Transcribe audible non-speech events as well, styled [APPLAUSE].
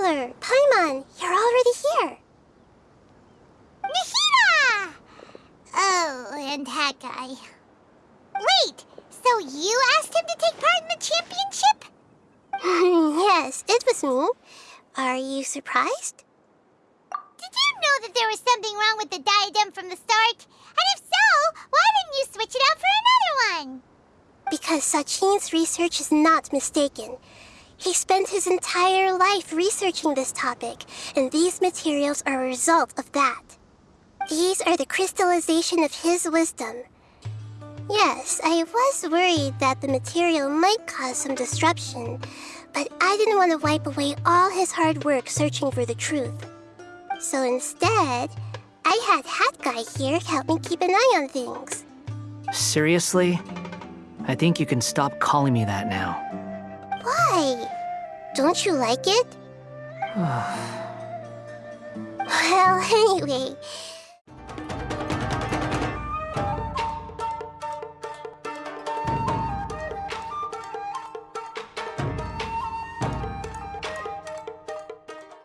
Traveler, Paimon, you're already here. Nahida! Oh, and that guy. Wait, so you asked him to take part in the championship? [LAUGHS] yes, it was me. Are you surprised? Did you know that there was something wrong with the diadem from the start? And if so, why didn't you switch it out for another one? Because Sachin's research is not mistaken. He spent his entire life researching this topic, and these materials are a result of that. These are the crystallization of his wisdom. Yes, I was worried that the material might cause some disruption, but I didn't want to wipe away all his hard work searching for the truth. So instead, I had Hat Guy here help me keep an eye on things. Seriously? I think you can stop calling me that now. Why? Don't you like it? [SIGHS] well, anyway,